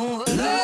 Oh.